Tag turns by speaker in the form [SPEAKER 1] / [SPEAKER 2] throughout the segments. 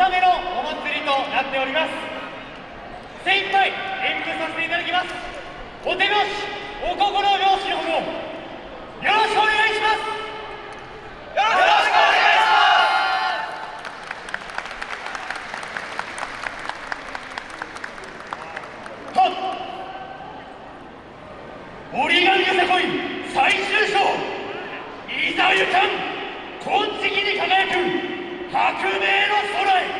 [SPEAKER 1] 納めのお祭りとなっております。精一杯演舞させていただきます。お手拍子お心拍子のほどよろしくお願いします。よろしくお願いします。はっ。折り紙よさこい最終章いざゆかん金色に輝く革命の空へ。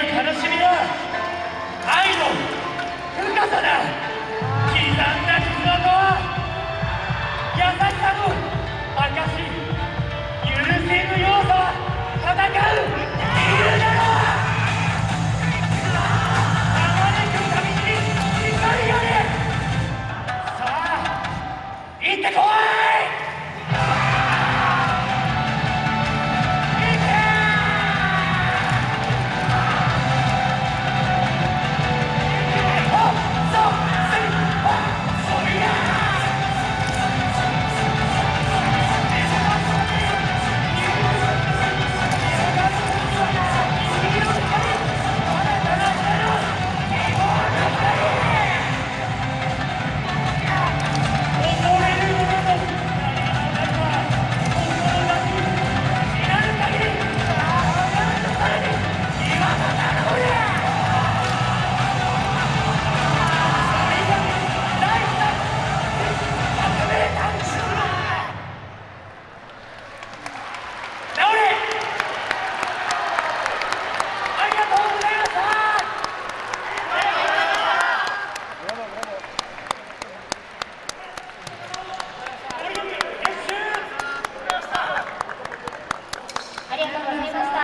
[SPEAKER 1] く悲しみは愛の深さだ。